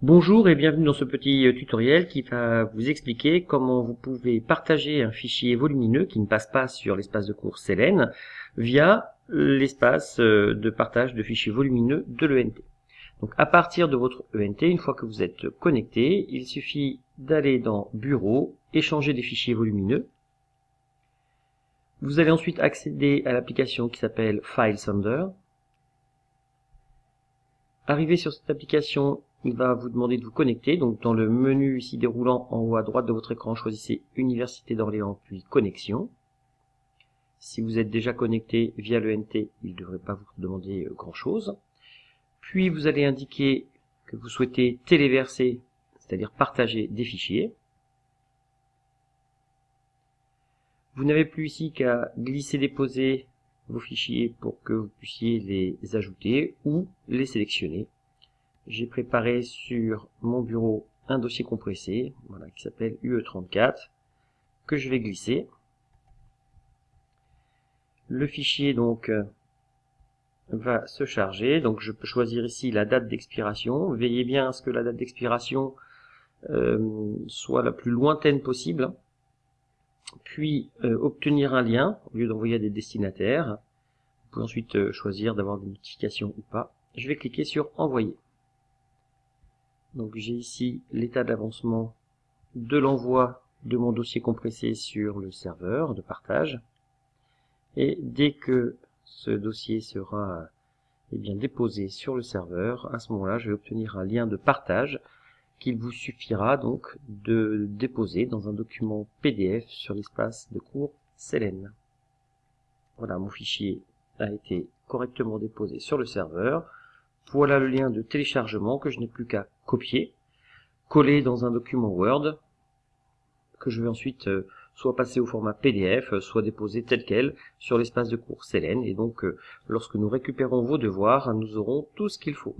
Bonjour et bienvenue dans ce petit euh, tutoriel qui va vous expliquer comment vous pouvez partager un fichier volumineux qui ne passe pas sur l'espace de cours Selene via l'espace euh, de partage de fichiers volumineux de l'ENT. Donc à partir de votre ENT, une fois que vous êtes connecté, il suffit d'aller dans Bureau, Échanger des fichiers volumineux. Vous allez ensuite accéder à l'application qui s'appelle FileSender. Arrivé sur cette application, il va vous demander de vous connecter. Donc dans le menu ici déroulant en haut à droite de votre écran, choisissez Université d'Orléans puis Connexion. Si vous êtes déjà connecté via le NT, il ne devrait pas vous demander euh, grand chose. Puis vous allez indiquer que vous souhaitez téléverser, c'est-à-dire partager des fichiers. Vous n'avez plus ici qu'à glisser-déposer vos fichiers pour que vous puissiez les ajouter ou les sélectionner j'ai préparé sur mon bureau un dossier compressé voilà, qui s'appelle UE34 que je vais glisser. Le fichier donc euh, va se charger. Donc je peux choisir ici la date d'expiration. Veillez bien à ce que la date d'expiration euh, soit la plus lointaine possible. Puis euh, obtenir un lien au lieu d'envoyer à des destinataires. Vous pouvez ensuite choisir d'avoir des notifications ou pas. Je vais cliquer sur envoyer. Donc j'ai ici l'état d'avancement de l'envoi de mon dossier compressé sur le serveur de partage. Et dès que ce dossier sera eh bien, déposé sur le serveur, à ce moment-là, je vais obtenir un lien de partage qu'il vous suffira donc de déposer dans un document PDF sur l'espace de cours Selene. Voilà, mon fichier a été correctement déposé sur le serveur. Voilà le lien de téléchargement que je n'ai plus qu'à copier, coller dans un document Word, que je vais ensuite euh, soit passer au format PDF, euh, soit déposer tel quel sur l'espace de cours Selene. Et donc, euh, lorsque nous récupérons vos devoirs, nous aurons tout ce qu'il faut.